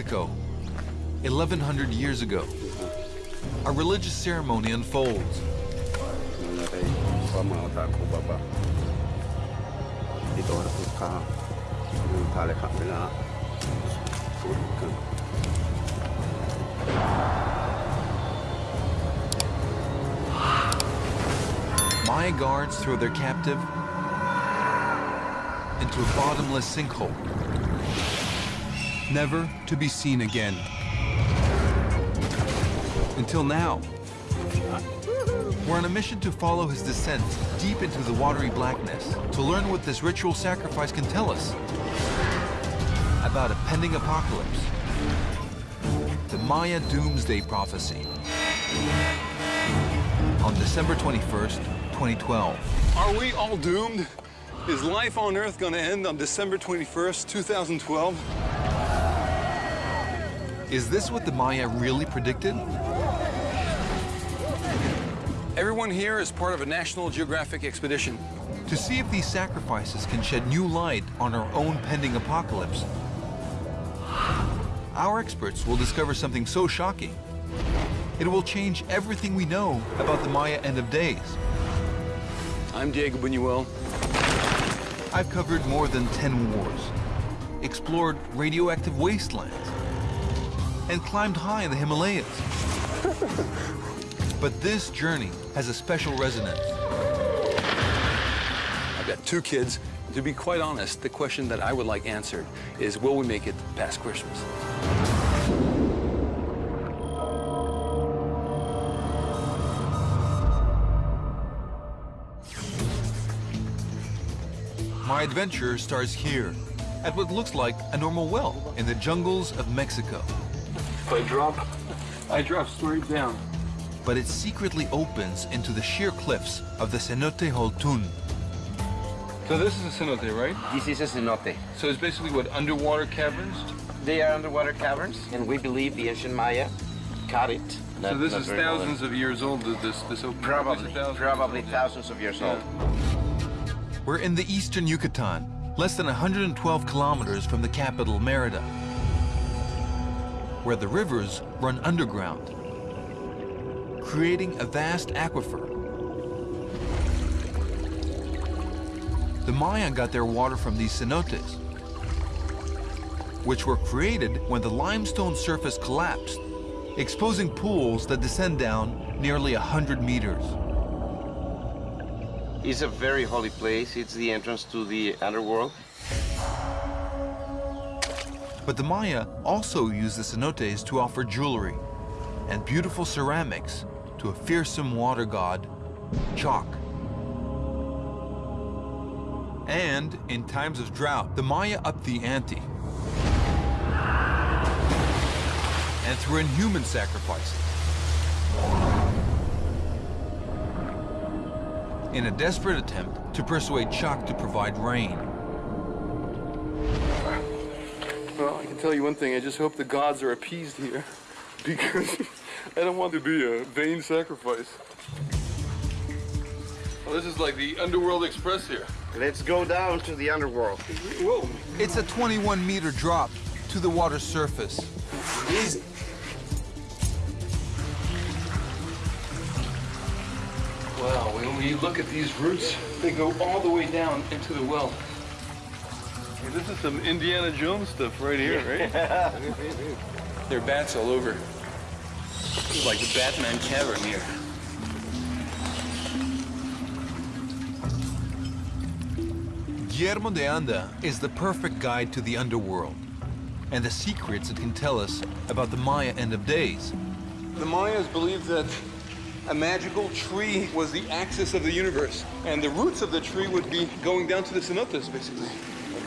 Mexico, 1100 years ago. A religious ceremony unfolds. Maya guards throw their captive into a bottomless sinkhole, never to be seen again. Until now. We're on a mission to follow his descent deep into the watery blackness to learn what this ritual sacrifice can tell us about a pending apocalypse. The Maya Doomsday Prophecy. On December 21st, 2012. Are we all doomed? Is life on Earth going to end on December 21st, 2012? Is this what the Maya really predicted? Everyone here is part of a National Geographic expedition. To see if these sacrifices can shed new light on our own pending apocalypse, our experts will discover something so shocking, it will change everything we know about the Maya end of days. I'm Diego Buñuel. I've covered more than 10 wars, explored radioactive wastelands, and climbed high in the Himalayas. but this journey has a special resonance. I've got two kids. To be quite honest, the question that I would like answered is, will we make it past Christmas? My adventure starts here, at what looks like a normal well in the jungles of Mexico. If I drop, I drop straight down. But it secretly opens into the sheer cliffs of the Cenote Holtun. So this is a cenote, right? This is a cenote. So it's basically what, underwater caverns? They are underwater caverns, and we believe the ancient Maya cut it. so this is thousands of years old, this, this open Probably, probably thousands of years old. We're in the eastern Yucatan, less than 112 kilometers from the capital, Merida, where the rivers run underground, creating a vast aquifer. The Maya got their water from these cenotes, which were created when the limestone surface collapsed, exposing pools that descend down nearly 100 meters. It's a very holy place. It's the entrance to the underworld. But the Maya also used the cenotes to offer jewelry and beautiful ceramics to a fearsome water god, Chak. And in times of drought, the Maya upped the ante. And threw in human sacrifices. In a desperate attempt to persuade Chak to provide rain. Tell you one thing. I just hope the gods are appeased here. Because I don't want to be a vain sacrifice. Well, this is like the Underworld Express here. Let's go down to the underworld. Whoa. It's a 21 meter drop to the water's surface. Easy. Wow, when you look at these roots, they go all the way down into the well. Hey, this is some Indiana Jones stuff right here, right? there are bats all over. It's like the Batman cavern here. Guillermo de Anda is the perfect guide to the underworld and the secrets it can tell us about the Maya end of days. The Mayas believed that a magical tree was the axis of the universe, and the roots of the tree would be going down to the cenotes, basically.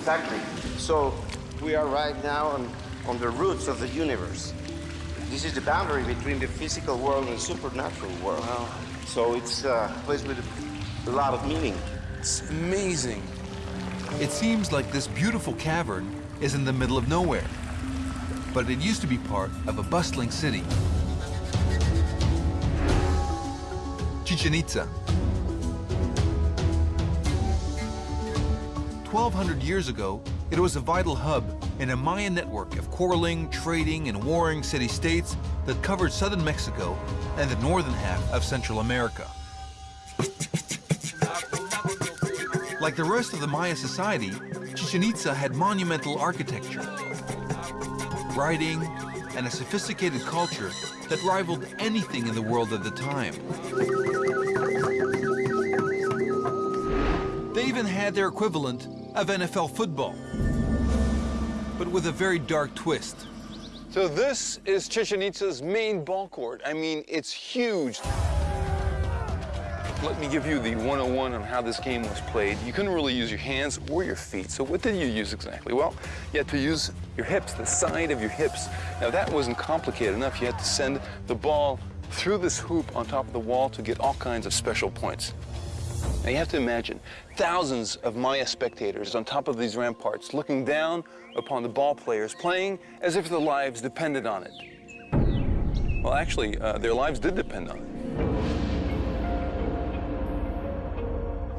Exactly. So we are right now on, on the roots of the universe. This is the boundary between the physical world and supernatural world. Wow. So it's uh, a place with a lot of meaning. It's amazing. It seems like this beautiful cavern is in the middle of nowhere, but it used to be part of a bustling city. Chichen Itza. 1,200 years ago, it was a vital hub in a Maya network of quarreling, trading, and warring city-states that covered southern Mexico and the northern half of Central America. Like the rest of the Maya society, Chichen Itza had monumental architecture, writing, and a sophisticated culture that rivaled anything in the world at the time. They even had their equivalent of NFL football, but with a very dark twist. So this is Chichen Itza's main ball court. I mean, it's huge. Let me give you the 101 on how this game was played. You couldn't really use your hands or your feet, so what did you use exactly? Well, you had to use your hips, the side of your hips. Now that wasn't complicated enough. You had to send the ball through this hoop on top of the wall to get all kinds of special points. Now you have to imagine thousands of Maya spectators on top of these ramparts looking down upon the ball players playing as if their lives depended on it. Well, actually, uh, their lives did depend on it.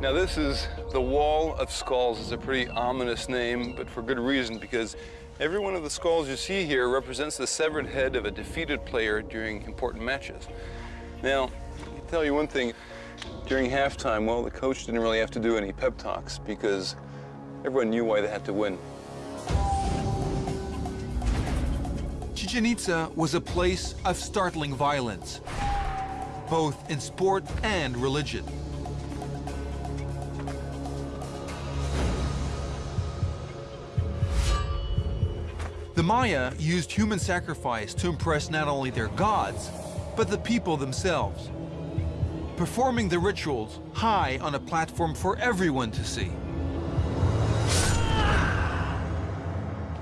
Now this is the Wall of Skulls. It's a pretty ominous name, but for good reason, because every one of the skulls you see here represents the severed head of a defeated player during important matches. Now, I'll tell you one thing, during halftime, well, the coach didn't really have to do any pep talks because everyone knew why they had to win. Chichen Itza was a place of startling violence, both in sport and religion. The Maya used human sacrifice to impress not only their gods, but the people themselves, performing the rituals high on a platform for everyone to see.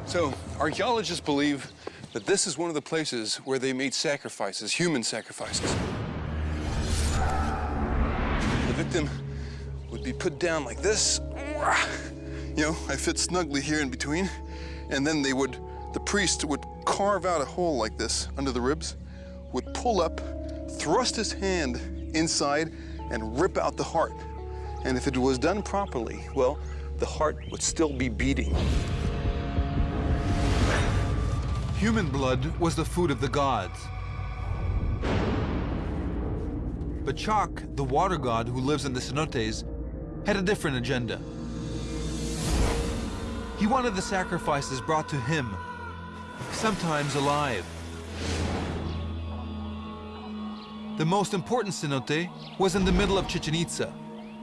So, archaeologists believe that this is one of the places where they made sacrifices, human sacrifices. The victim would be put down like this. You know, I fit snugly here in between. And then they would, the priest would carve out a hole like this under the ribs, would pull up, thrust his hand inside, and rip out the heart. And if it was done properly, well, the heart would still be beating. Human blood was the food of the gods. But Chak, the water god who lives in the cenotes, had a different agenda. He wanted the sacrifices brought to him, sometimes alive. The most important cenote was in the middle of Chichen Itza,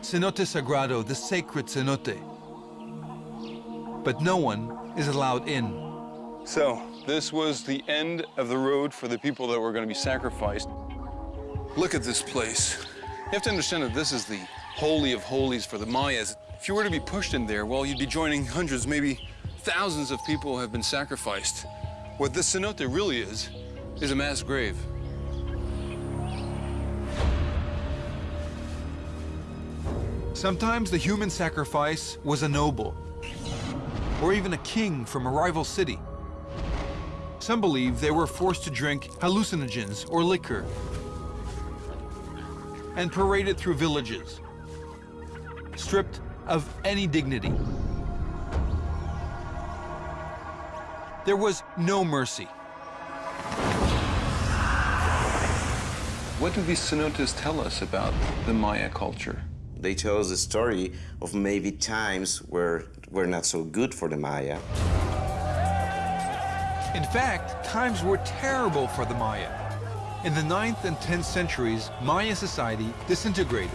Cenote Sagrado, the sacred cenote. But no one is allowed in. So, this was the end of the road for the people that were going to be sacrificed. Look at this place. You have to understand that this is the holy of holies for the Mayas. If you were to be pushed in there, well, you'd be joining hundreds, maybe thousands of people who have been sacrificed. What this cenote really is, is a mass grave. Sometimes the human sacrifice was a noble, or even a king from a rival city. Some believe they were forced to drink hallucinogens or liquor and paraded through villages, stripped of any dignity. There was no mercy. What do these cenotes tell us about the Maya culture? They tell us the story of maybe times where were not so good for the Maya. In fact, times were terrible for the Maya. In the 9th and 10th centuries, Maya society disintegrated.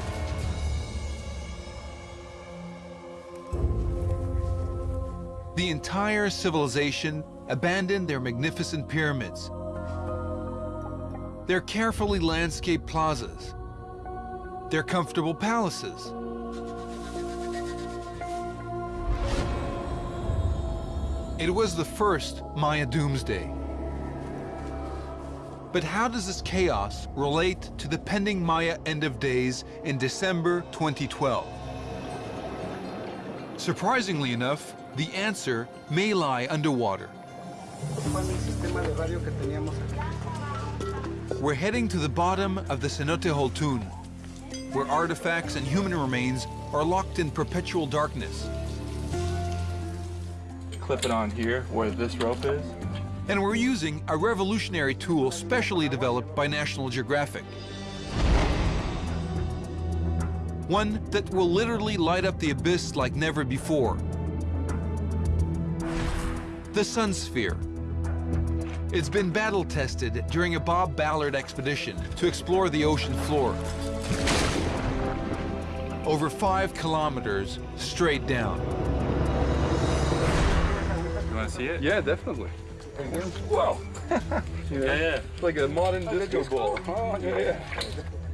The entire civilization abandoned their magnificent pyramids, their carefully landscaped plazas, their comfortable palaces. It was the first Maya doomsday. But how does this chaos relate to the pending Maya end of days in December 2012? Surprisingly enough, the answer may lie underwater. We're heading to the bottom of the Cenote Holtun, where artifacts and human remains are locked in perpetual darkness. clip it on here where this rope is. And we're using a revolutionary tool specially developed by National Geographic. One that will literally light up the abyss like never before. The Sun Sphere. It's been battle tested during a Bob Ballard expedition to explore the ocean floor. Over five kilometers straight down. You want to see it? Yeah, definitely. Whoa. yeah, yeah. It's like a modern oh, disco ball. Oh, yeah, yeah.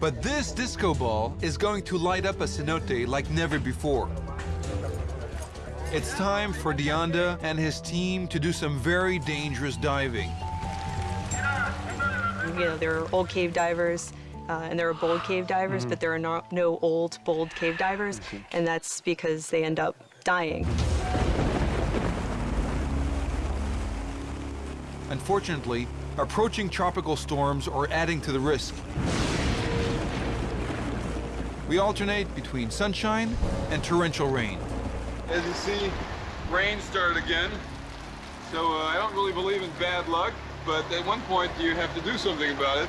But this disco ball is going to light up a cenote like never before. It's time for de Anda and his team to do some very dangerous diving. You know, they're old cave divers uh, and there are bold cave divers, but there are not, no old, bold cave divers, and that's because they end up dying. Unfortunately, approaching tropical storms are adding to the risk. We alternate between sunshine and torrential rain. As you see, rain started again. So uh, I don't really believe in bad luck, but at one point you have to do something about it.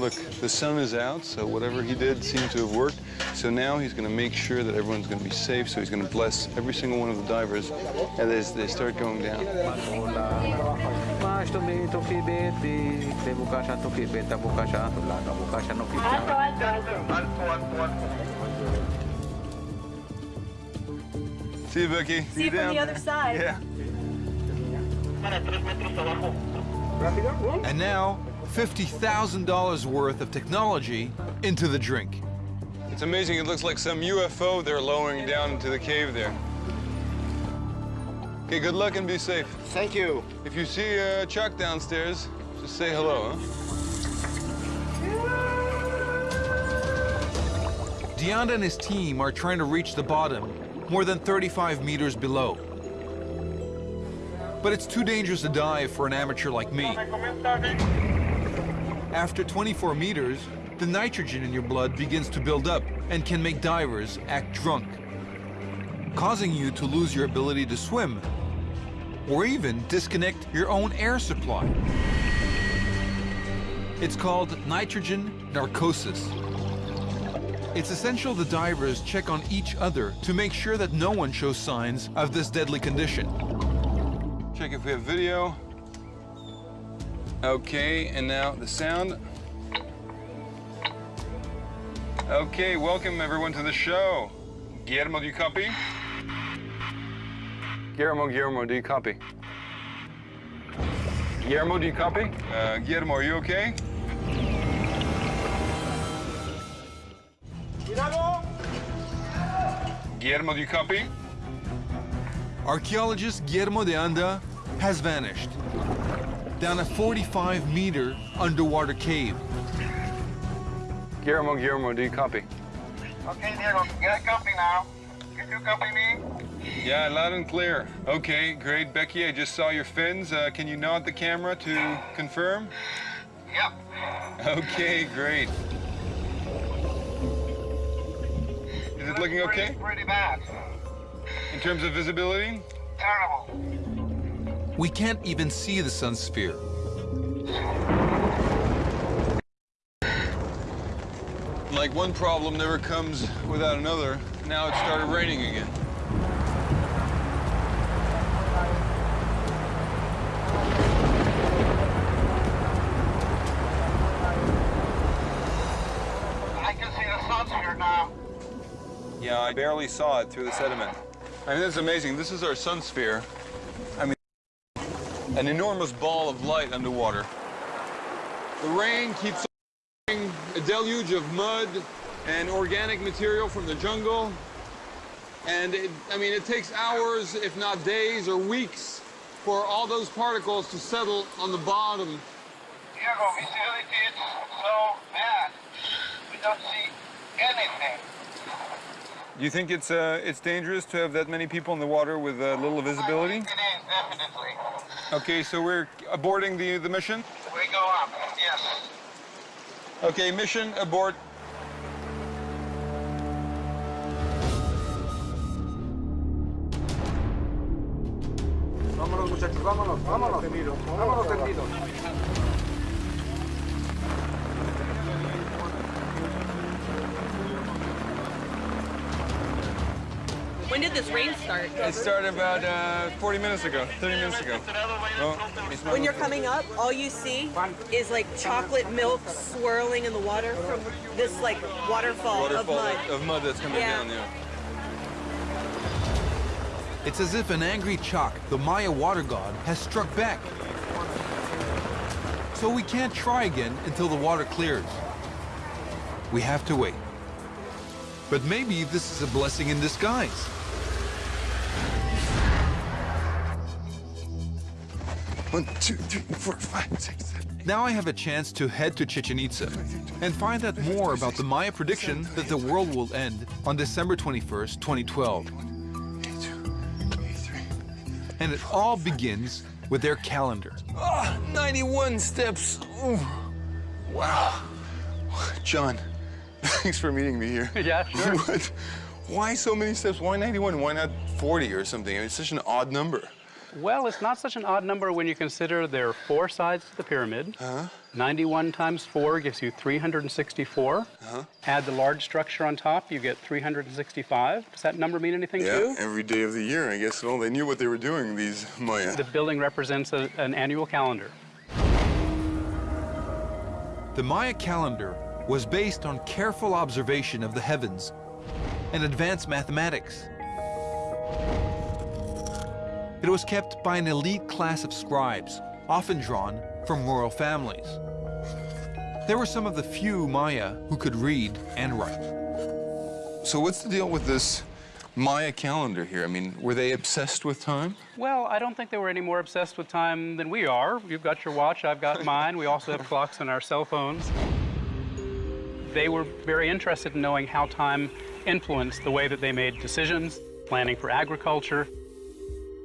Look, the sun is out, so whatever he did seemed to have worked. So now he's going to make sure that everyone's going to be safe. So he's going to bless every single one of the divers as they start going down. mas to me to ki beti te bukasha to ki beta bukasha to la ka bukasha no ki See you, Becky. See, you down other side. Yeah. And now, $50,000 worth of technology into the drink. It's amazing. It looks like some UFO they're lowering down into the cave there. Okay, good luck and be safe. Thank you. If you see uh, Chuck downstairs, just say hello, huh? de Anda and his team are trying to reach the bottom, more than 35 meters below. But it's too dangerous to dive for an amateur like me. After 24 meters, the nitrogen in your blood begins to build up and can make divers act drunk, causing you to lose your ability to swim or even disconnect your own air supply. It's called nitrogen narcosis. It's essential the divers check on each other to make sure that no one shows signs of this deadly condition. Check if we have video. Okay, and now the sound. Okay, welcome everyone to the show. Guillermo, do you copy? Guillermo, Guillermo, do you copy? Guillermo, do you copy? Uh, Guillermo, are you okay? Guillermo, do you copy? Archaeologist Guillermo de Anda has vanished down a 45 meter underwater cave. Guillermo, Guillermo, do you copy? Okay, Diego, get a copy now. Can you copy me? Yeah, loud and clear. Okay, great. Becky, I just saw your fins. Uh, can you nod the camera to confirm? Yep. Okay, great. Is it looking okay Pretty bad. in terms of visibility? Terrible. We can't even see the sun's sphere. Like one problem never comes without another. Now it started raining again. I can see the sun here now. Yeah, I barely saw it through the sediment. I mean, this is amazing. This is our sun sphere. An enormous ball of light underwater. The rain keeps a deluge of mud and organic material from the jungle. And it, I mean, it takes hours, if not days or weeks, for all those particles to settle on the bottom Diego, visibility is so bad. We don't see anything. Do you think it's uh, it's dangerous to have that many people in the water with uh, little visibility? It is, definitely. Okay, so we're aborting the, the mission? We go up, yes. Okay, mission abort. Vámonos, muchachos, vámonos, vámonos. Vámonos tendidos. When did this rain start? It started about uh, 40 minutes ago, 30 minutes ago. It's not- When you're coming up, all you see is like chocolate milk swirling in the water from this like waterfall, of mud. of mud that's coming Yeah. down there. It's as if an angry Chak, the Maya water god, has struck back. So we can't try again until the water clears. We have to wait. But maybe this is a blessing in disguise. One, two, three, four, five, six, seven. Now I have a chance to head to Chichen Itza and find out more about the Maya prediction that the world will end on December 21st, 2012. And it all begins with their calendar. Ah, 91 steps. Ooh. Wow. John, thanks for meeting me here. Yeah, sure. What? Why so many steps? Why 91? Why not 40 or something? I mean, it's such an odd number. Well, it's not such an odd number when you consider there are four sides to the pyramid. Huh. 91 times 4 gives you 364. Huh. Add the large structure on top, you get 365. Does that number mean anything to you? every day of the year, I guess. Well, they knew what they were doing, these Maya. The building represents a, an annual calendar. The Maya calendar was based on careful observation of the heavens and advanced mathematics. It was kept by an elite class of scribes, often drawn from royal families. There were some of the few Maya who could read and write. So what's the deal with this Maya calendar here? I mean, were they obsessed with time? Well, I don't think they were any more obsessed with time than we are. You've got your watch, I've got mine. We also have clocks on our cell phones. They were very interested in knowing how time influenced the way that they made decisions, planning for agriculture.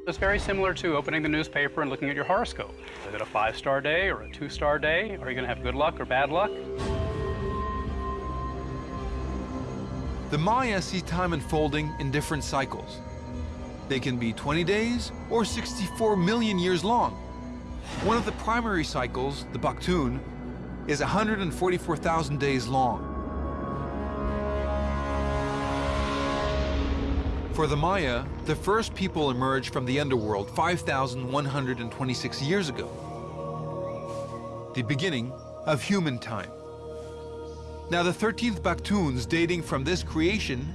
It's very similar to opening the newspaper and looking at your horoscope. Is it a five-star day or a two-star day? Are you going to have good luck or bad luck? The Maya see time unfolding in different cycles. They can be 20 days or 64 million years long. One of the primary cycles, the Baktun, is 144,000 days long. For the Maya, the first people emerged from the underworld 5,126 years ago. The beginning of human time. Now the 13th Baktuns dating from this creation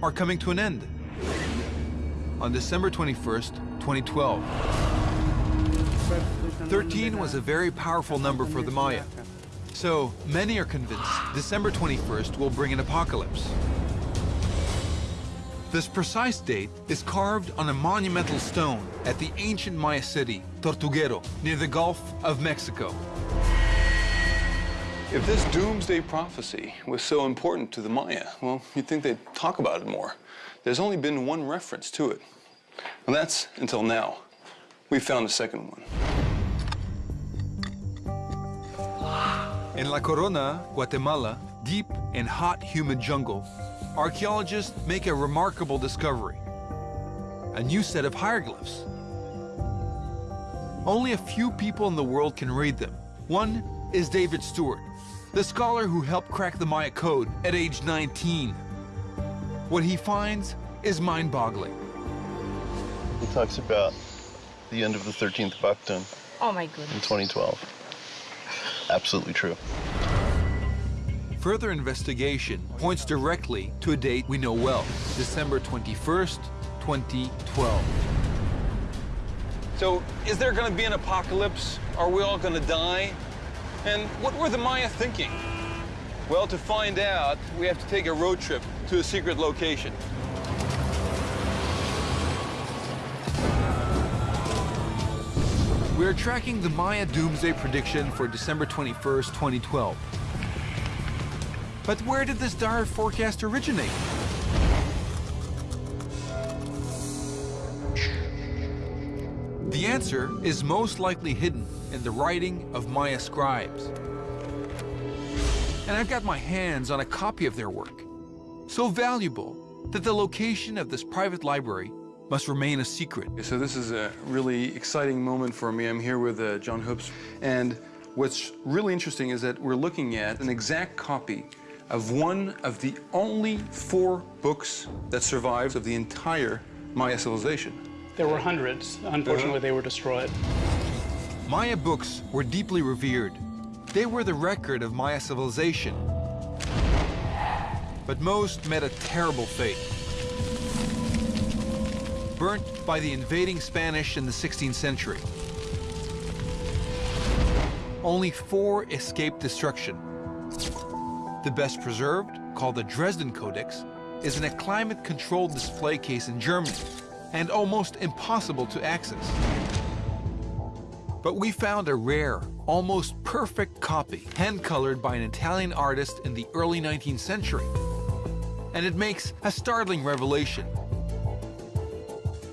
are coming to an end on December 21st, 2012. 13 was a very powerful number for the Maya. So many are convinced December 21st will bring an apocalypse. This precise date is carved on a monumental stone at the ancient Maya city, Tortuguero, near the Gulf of Mexico. If this doomsday prophecy was so important to the Maya, well, you'd think they'd talk about it more. There's only been one reference to it. And that's until now. We found a second one. In La Corona, Guatemala, deep and hot humid jungle, archaeologists make a remarkable discovery. A new set of hieroglyphs. Only a few people in the world can read them. One is David Stuart, the scholar who helped crack the Maya code at age 19. What he finds is mind-boggling. He talks about the end of the 13th Baktun Oh my in goodness. 2012. Absolutely true. Further investigation points directly to a date we know well, December 21st, 2012. So, is there going to be an apocalypse? Are we all going to die? And what were the Maya thinking? Well, to find out, we have to take a road trip to a secret location. We're tracking the Maya doomsday prediction for December 21st, 2012. But where did this dire forecast originate? The answer is most likely hidden in the writing of Maya scribes. And I've got my hands on a copy of their work, so valuable that the location of this private library must remain a secret. So this is a really exciting moment for me. I'm here with uh, John Hoopes, and what's really interesting is that we're looking at an exact copy of one of the only four books that survives of the entire Maya civilization. There were hundreds. Unfortunately, they were destroyed. Maya books were deeply revered. They were the record of Maya civilization. But most met a terrible fate. Burnt by the invading Spanish in the 16th century. Only four escaped destruction. The best preserved, called the Dresden Codex, is in a climate-controlled display case in Germany and almost impossible to access. But we found a rare, almost perfect copy, hand-colored by an Italian artist in the early 19th century. And it makes a startling revelation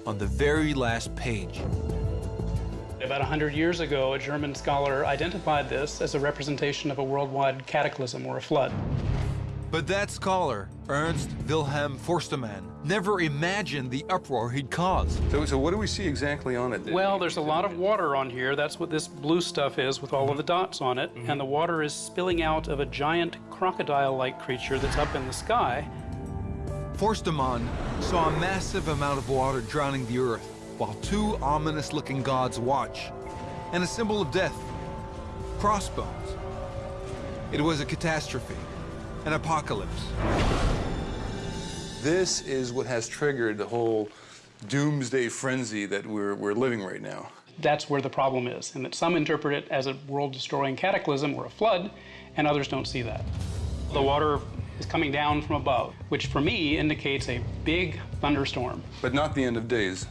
on the very last page. About 100 years ago, a German scholar identified this as a representation of a worldwide cataclysm or a flood. But that scholar, Ernst Wilhelm Forstemann, never imagined the uproar he'd cause. So, so what do we see exactly on it? Well, there's a lot of water on here. That's what this blue stuff is with all of the dots on it. Mm-hmm. And the water is spilling out of a giant crocodile-like creature that's up in the sky. Forstemann saw a massive amount of water drowning the earth, while two ominous-looking gods watch, and a symbol of death, crossbones. It was a catastrophe, an apocalypse. This is what has triggered the whole doomsday frenzy that we're, we're living right now. That's where the problem is, and that some interpret it as a world-destroying cataclysm or a flood, and others don't see that. The water is coming down from above, which for me indicates a big thunderstorm. But not the end of days.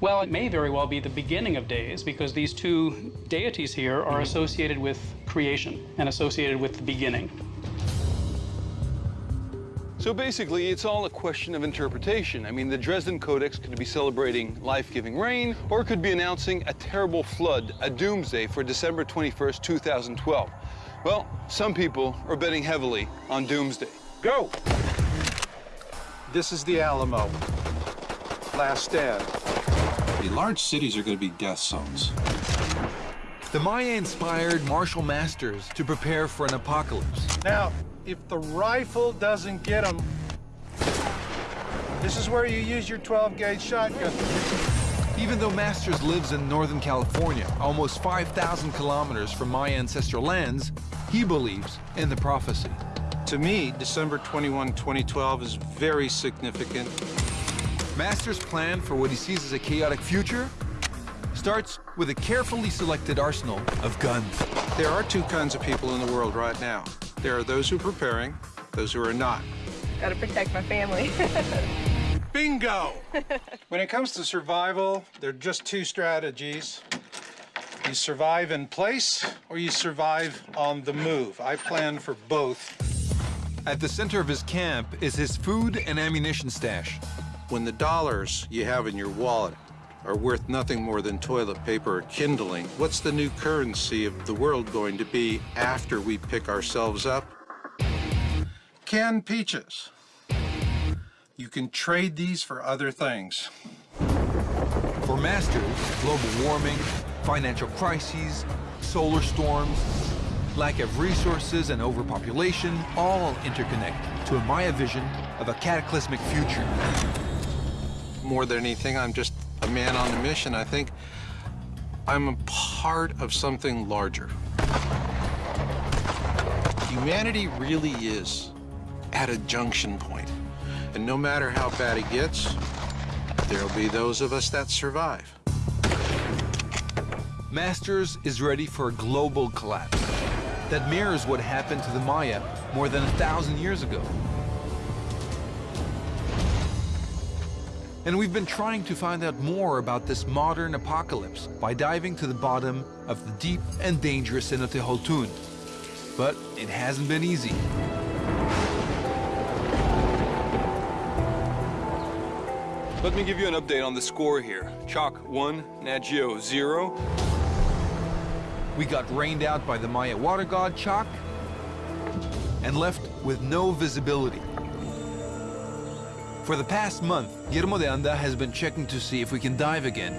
Well, it may very well be the beginning of days because these two deities here are mm-hmm. associated with creation and associated with the beginning. So basically, it's all a question of interpretation. I mean, the Dresden Codex could be celebrating life-giving rain, or it could be announcing a terrible flood, a doomsday for December 21st, 2012. Well, some people are betting heavily on doomsday. Go! This is the Alamo. Last stand. The large cities are going to be death zones. The Maya inspired Marshall Masters to prepare for an apocalypse. Now, if the rifle doesn't get them, this is where you use your 12-gauge shotgun. Even though Masters lives in Northern California, almost 5,000 kilometers from Maya ancestral lands, he believes in the prophecy. To me, December 21, 2012 is very significant. Masters' plan for what he sees as a chaotic future starts with a carefully selected arsenal of guns. There are two kinds of people in the world right now. There are those who are preparing, those who are not. Gotta protect my family. Bingo! when it comes to survival, there are just two strategies. You survive in place, or you survive on the move. I plan for both. At the center of his camp is his food and ammunition stash. When the dollars you have in your wallet are worth nothing more than toilet paper or kindling, what's the new currency of the world going to be after we pick ourselves up? Canned peaches. You can trade these for other things. For Masters, global warming, financial crises, solar storms, lack of resources and overpopulation all interconnect to a Maya vision of a cataclysmic future. More than anything, I'm just a man on a mission. I think I'm a part of something larger. Humanity really is at a junction point. And no matter how bad it gets, there'll be those of us that survive. Masters is ready for a global collapse that mirrors what happened to the Maya more than a thousand years ago. And we've been trying to find out more about this modern apocalypse by diving to the bottom of the deep and dangerous Cenote Holtun. But it hasn't been easy. Let me give you an update on the score here. Chak 1, Nagio 0. We got rained out by the Maya water god Chak and left with no visibility. For the past month, Guillermo de Anda has been checking to see if we can dive again.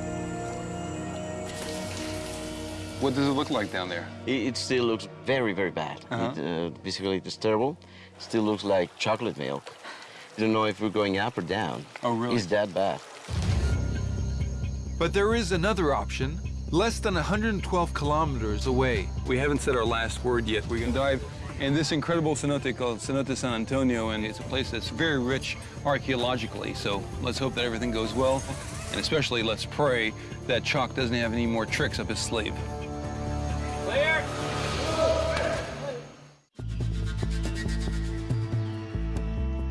What does it look like down there? It, it still looks very, very bad. Uh-huh. It, uh, basically, it's terrible. Still looks like chocolate milk. You don't know if we're going up or down. Oh, really? It's that bad. But there is another option, less than 112 kilometers away. We haven't said our last word yet. We can dive in this incredible cenote called Cenote San Antonio, and it's a place that's very rich archaeologically. So let's hope that everything goes well, and especially let's pray that Chak doesn't have any more tricks up his sleeve. Clear.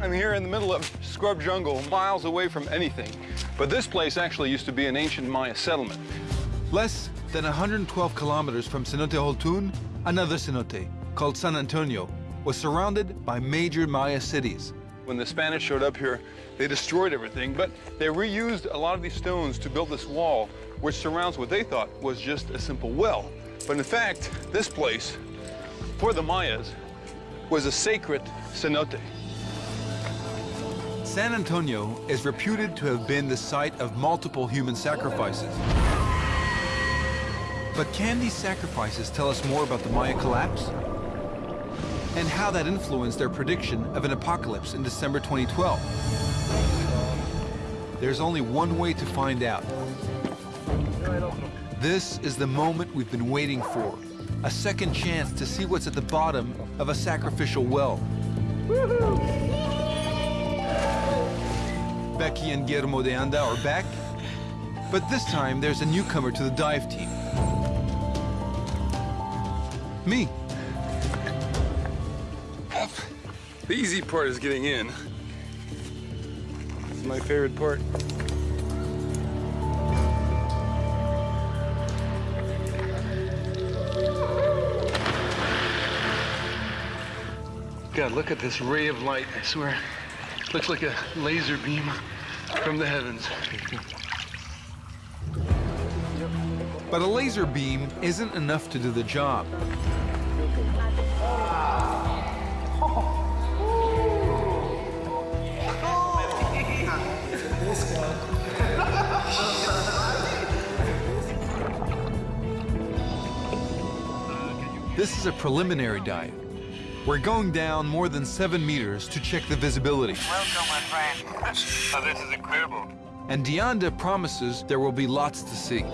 I'm here in the middle of scrub jungle, miles away from anything. But this place actually used to be an ancient Maya settlement. Less than 112 kilometers from Cenote Holtun, another cenote, called San Antonio, was surrounded by major Maya cities. When the Spanish showed up here, they destroyed everything, but they reused a lot of these stones to build this wall, which surrounds what they thought was just a simple well. But in fact, this place, for the Mayas, was a sacred cenote. San Antonio is reputed to have been the site of multiple human sacrifices. But can these sacrifices tell us more about the Maya collapse? And how that influenced their prediction of an apocalypse in December 2012? There's only one way to find out. This is the moment we've been waiting for. A second chance to see what's at the bottom of a sacrificial well. Becky and Guillermo de Anda are back, but this time there's a newcomer to the dive team. Me. The easy part is getting in. It's my favorite part. God, look at this ray of light, I swear. Looks like a laser beam from the heavens. But a laser beam isn't enough to do the job. This is a preliminary dive. We're going down more than seven meters to check the visibility. Welcome, my friend. oh, this is incredible. And de Anda promises there will be lots to see.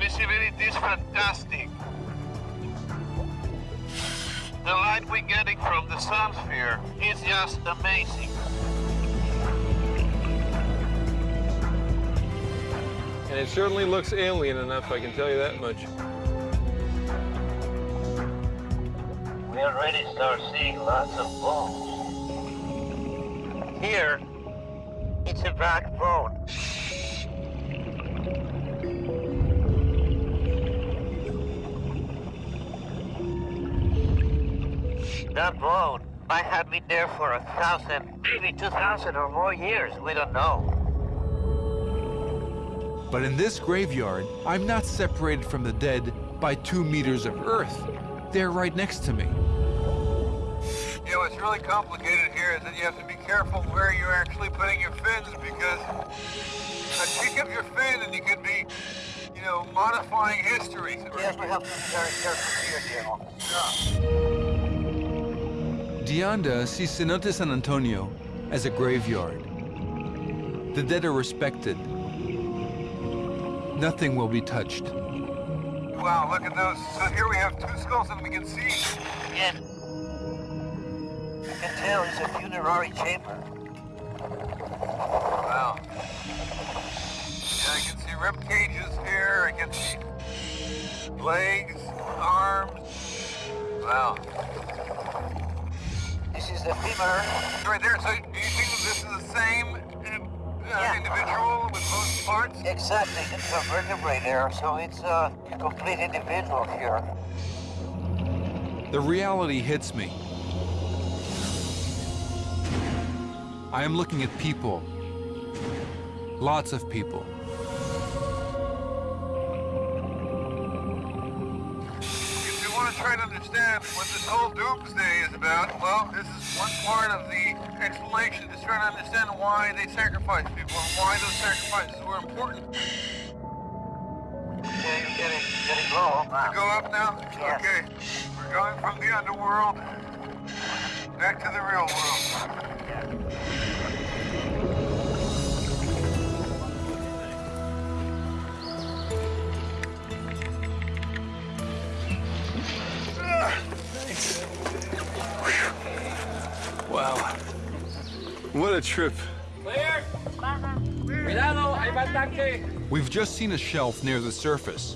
Visibility is fantastic. The light we're getting from the sun sphere is just amazing. And it certainly looks alien enough, I can tell you that much. We already start seeing lots of bones. Here, it's a backbone. That bone might have been there for a thousand, maybe two thousand or more years. We don't know. But in this graveyard, I'm not separated from the dead by two meters of earth. They're right next to me. You know, what's really complicated here is that you have to be careful where you're actually putting your fins because a kick of your fin and you could be, you know, modifying history. Yes, we have to be very careful here, General. de Anda sees Cenote San Antonio as a graveyard. The dead are respected. Nothing will be touched. Wow, look at those. So here we have two skulls and we can see. Yeah. You can tell it's a funerary chamber. Wow. Yeah, I can see rib cages here. I can see legs, arms. Wow. This is the femur. Right there. So do you think this is the same uh, individual both parts? Exactly. It's a vertebrae there, so it's a complete individual here. The reality hits me. I am looking at people. Lots of people. Understand what this whole doomsday is about, well, this is one part of the explanation, is trying to understand why they sacrifice people and why those sacrifices were important. Yeah, you're getting, getting low. To go up now? Yes. Okay. We're going from the underworld back to the real world. Wow. What a trip. We've just seen a shelf near the surface.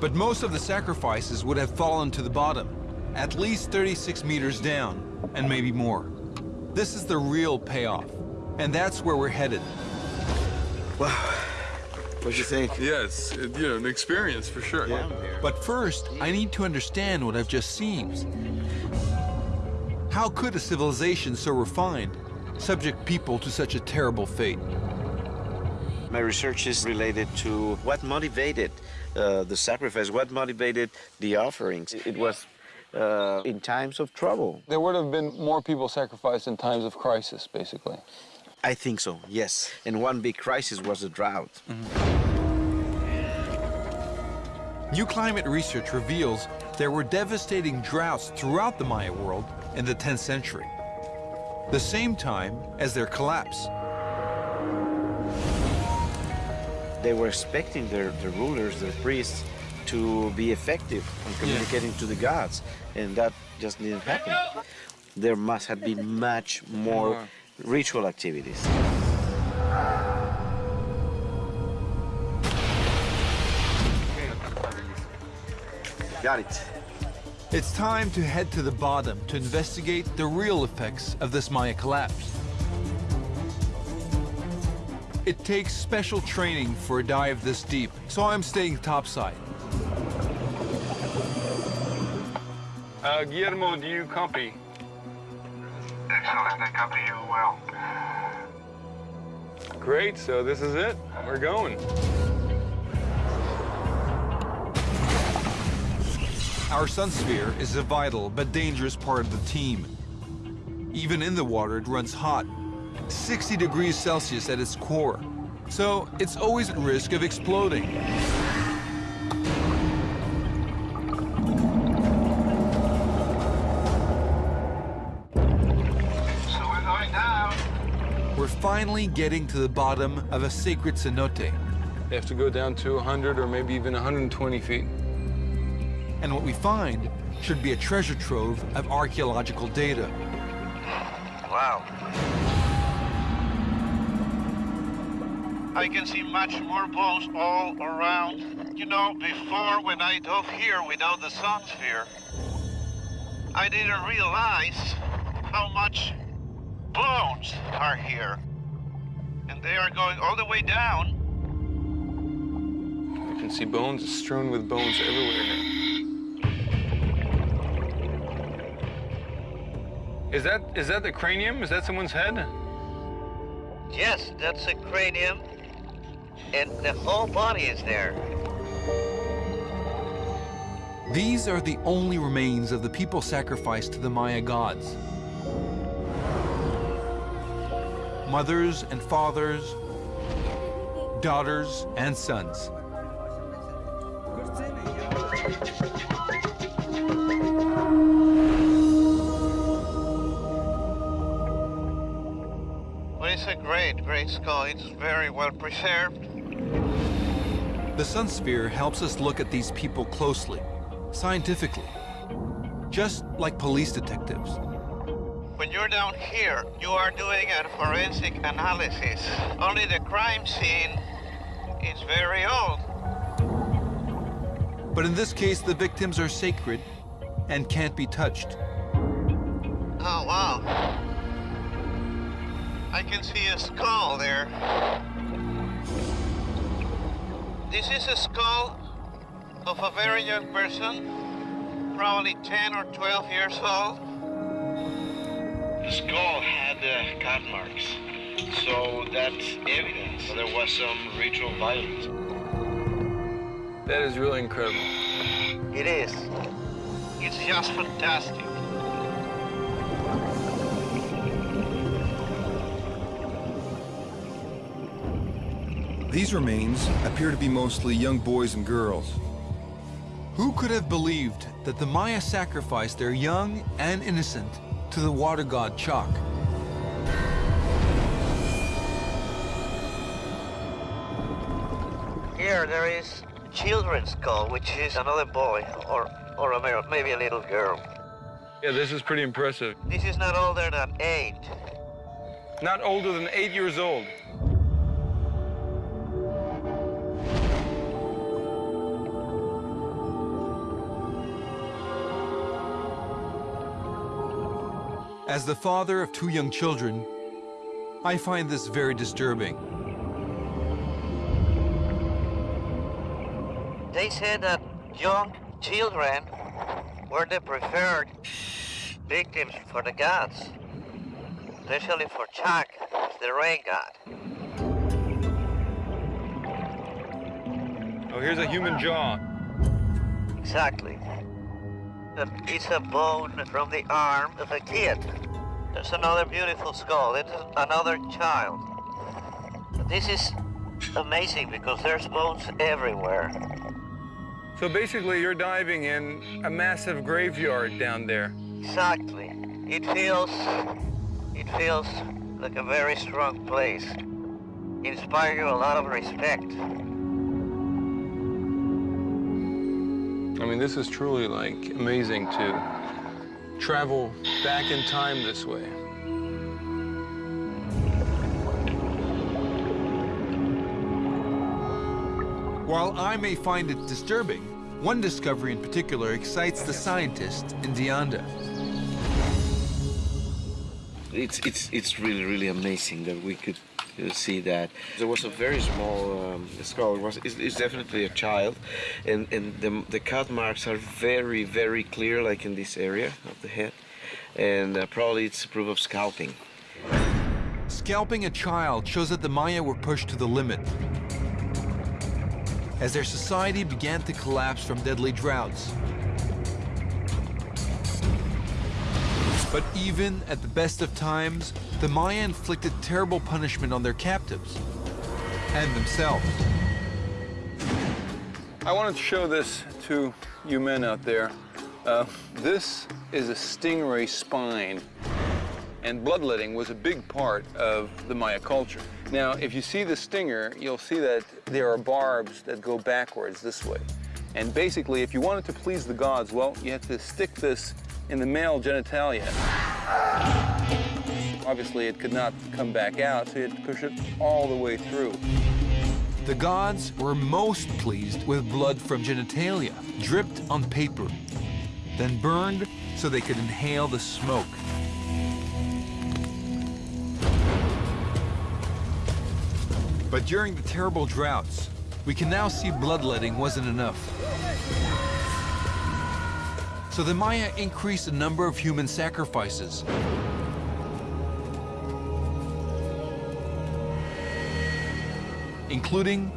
But most of the sacrifices would have fallen to the bottom, at least 36 meters down, and maybe more. This is the real payoff, and that's where we're headed. Wow. What do you think? Yes, it, you know, an experience for sure. Yeah. But first, I need to understand what I've just seen. How could a civilization so refined subject people to such a terrible fate? My research is related to what motivated uh, the sacrifice, what motivated the offerings. It was uh, in times of trouble. There would have been more people sacrificed in times of crisis, basically. I think so, yes. And one big crisis was the drought. New climate research reveals there were devastating droughts throughout the Maya world in the 10th century, the same time as their collapse. They were expecting their, their rulers, their priests, to be effective in communicating to the gods, and that just didn't happen. There must have been much more uh-huh. ritual activities. Got it. It's time to head to the bottom to investigate the real effects of this Maya collapse. It takes special training for a dive this deep, so I'm staying topside. Uh, Guillermo, do you copy? Excellent. I copy you well. Great, so this is it. We're going. Our sun sphere is a vital but dangerous part of the team. Even in the water, it runs hot, 60 degrees Celsius at its core. So it's always at risk of exploding. So we're going down. We're finally getting to the bottom of a sacred cenote. They have to go down to 100 or maybe even 120 feet. And what we find should be a treasure trove of archaeological data. Wow. I can see much more bones all around. You know, before when I dove here without the sun sphere, I didn't realize how much bones are here. And they are going all the way down. You can see bones strewn with bones everywhere Is that is that the cranium? Is that someone's head? Yes, that's a cranium. And the whole body is there. These are the only remains of the people sacrificed to the Maya gods. Mothers and fathers, daughters and sons. It's very well preserved. The Sun Sphere helps us look at these people closely, scientifically, just like police detectives. When you're down here, you are doing a forensic analysis. Only the crime scene is very old. But in this case, the victims are sacred and can't be touched. Can see a skull there. This is a skull of a very young person, probably 10 or 12 years old. The skull had uh, cut marks, so that's evidence there was some ritual violence. That is really incredible. It is. It's just fantastic. These remains appear to be mostly young boys and girls. Who could have believed that the Maya sacrificed their young and innocent to the water god Chak? Here there is a children's skull, which is another boy, or, or a, male- maybe a little girl. Yeah, this is pretty impressive. This is not older than eight. Not older than eight years old. As the father of two young children, I find this very disturbing. They said that young children were the preferred victims for the gods, especially for Chak, the rain god. Oh, here's a human jaw. Exactly. A piece of bone from the arm of a kid. There's another beautiful skull. It's another child. This is amazing because there's bones everywhere. So basically, you're diving in a massive graveyard down there. Exactly. It feels, it feels like a very strong place. Inspire you a lot of respect. Mean, this is truly like amazing to travel back in time this way. While I may find it disturbing, one discovery in particular excites the scientist in de Anda. It's, it's, it's really, really amazing that we could uh, see that. There was a very small um, skull. It was, it's, it's definitely a child. And, and the, the cut marks are very, very clear, like in this area of the head. And uh, probably it's proof of scalping. Scalping a child shows that the Maya were pushed to the limit. As their society began to collapse from deadly droughts. But even at the best of times, the Maya inflicted terrible punishment on their captives and themselves. I wanted to show this to you men out there. Uh, this is a stingray spine, and bloodletting was a big part of the Maya culture. Now, if you see the stinger, you'll see that there are barbs that go backwards this way. And basically, if you wanted to please the gods, well, you had to stick this in the male genitalia. Obviously, it could not come back out, so you had to push it all the way through. The gods were most pleased with blood from genitalia, dripped on paper, then burned so they could inhale the smoke. But during the terrible droughts, we can now see bloodletting wasn't enough. So the Maya increased the number of human sacrifices. including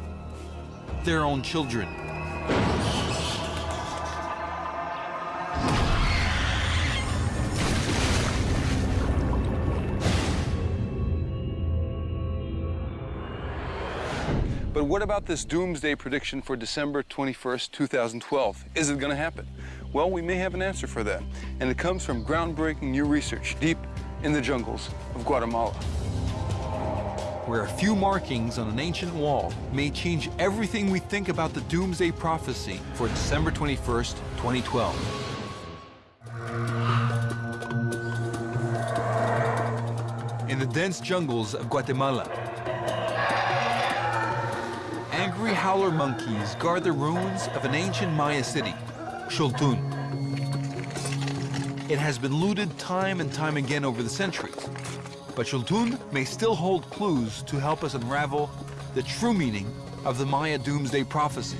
their own children. But what about this doomsday prediction for December 21st, 2012? Is it going to happen? Well, we may have an answer for that. And it comes from groundbreaking new research deep in the jungles of Guatemala. Where a few markings on an ancient wall may change everything we think about the doomsday prophecy for December 21st, 2012. In the dense jungles of Guatemala, angry howler monkeys guard the ruins of an ancient Maya city, Xultun. It has been looted time and time again over the centuries, But Xultun may still hold clues to help us unravel the true meaning of the Maya doomsday prophecy.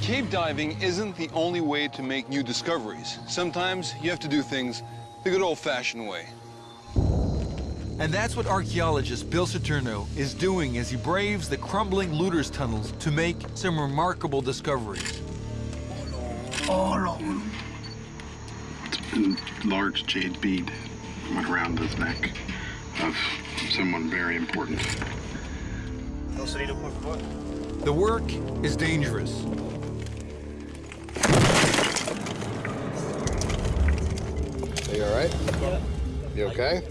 Cave diving isn't the only way to make new discoveries. Sometimes you have to do things the good old-fashioned way. And that's what archaeologist Bill Saturno is doing as he braves the crumbling looters tunnels to make some remarkable discoveries. It's a large jade bead went around his neck of someone very important. The work is dangerous. Are you all right? Yeah. You okay?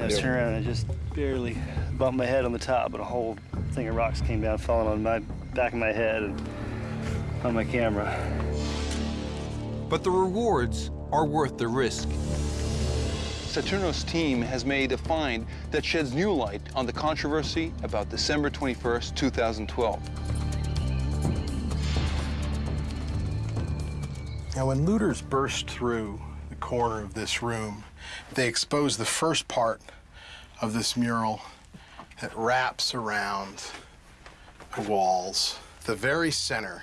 I was turning around and I just barely bumped my head on the top, but a whole thing of rocks came down, falling on my back of my head and on my camera. But the rewards are worth the risk. Saturno's team has made a find that sheds new light on the controversy about December 21st, 2012. Now, when looters burst through the corner of this room, they exposed the first part of this mural that wraps around the walls. The very center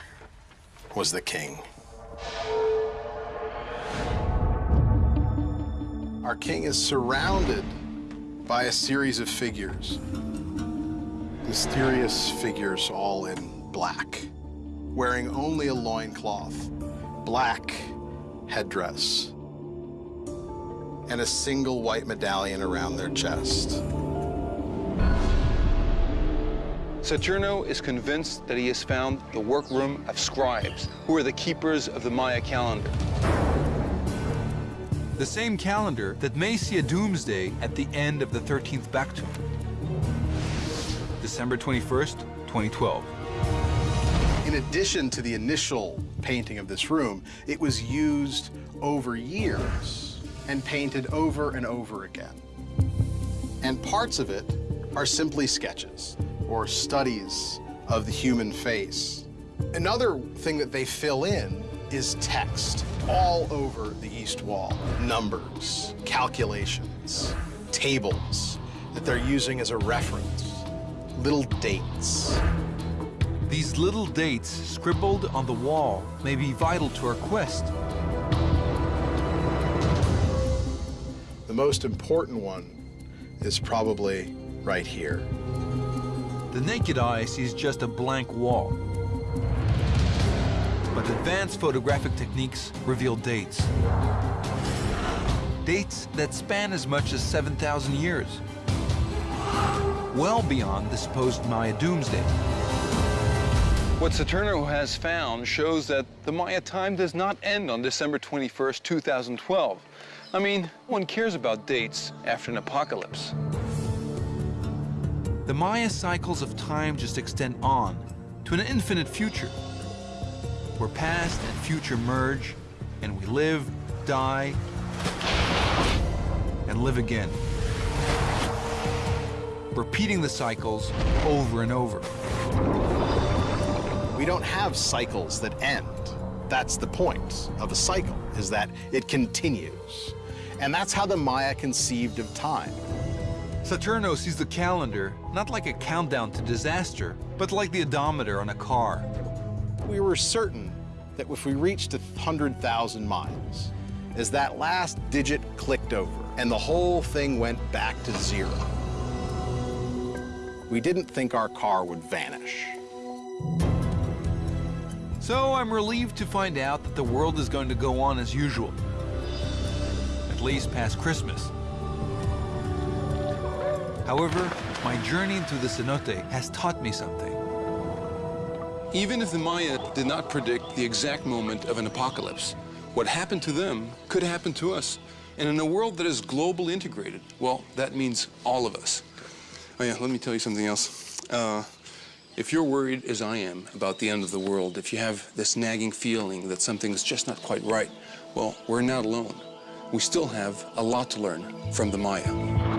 was the king. Our king is surrounded by a series of figures. Mysterious figures all in black, wearing only a loincloth, black headdress, and a single white medallion around their chest. Saturno is convinced that he has found the workroom of scribes, who are the keepers of the Maya calendar. The same calendar that may see a doomsday at the end of the 13th Baktun. December 21st, 2012. In addition to the initial painting of this room, it was used over years and painted over and over again. And parts of it are simply sketches or studies of the human face. Another thing that they fill in is text all over the east wall. Numbers, calculations, tables that they're using as a reference, little dates. These little dates scribbled on the wall may be vital to our quest. The most important one is probably right here. The naked eye sees just a blank wall. But advanced photographic techniques reveal dates. Dates that span as much as 7,000 years. Well beyond the supposed Maya doomsday. What Saturno has found shows that the Maya time does not end on December 21st, 2012. I mean, one cares about dates after an apocalypse. The Maya cycles of time just extend on to an infinite future, where past and future merge, and we live, die, and live again. Repeating the cycles over and over. We don't have cycles that end. That's the point of a cycle, is that it continues. And that's how the Maya conceived of time. Saturno sees the calendar not like a countdown to disaster, but like the odometer on a car. We were certain that if we reached 100,000 miles, as that last digit clicked over and the whole thing went back to zero, we didn't think our car would vanish. So I'm relieved to find out that the world is going to go on as usual. At least past Christmas. However, my journey into the cenote has taught me something. Even if the Maya did not predict the exact moment of an apocalypse, what happened to them could happen to us. And in a world that is globally integrated, well, that means all of us. Oh yeah, let me tell you something else. Uh, if you're worried, as I am, about the end of the world, if you have this nagging feeling that something's just not quite right, well, we're not alone. We still have a lot to learn from the Maya.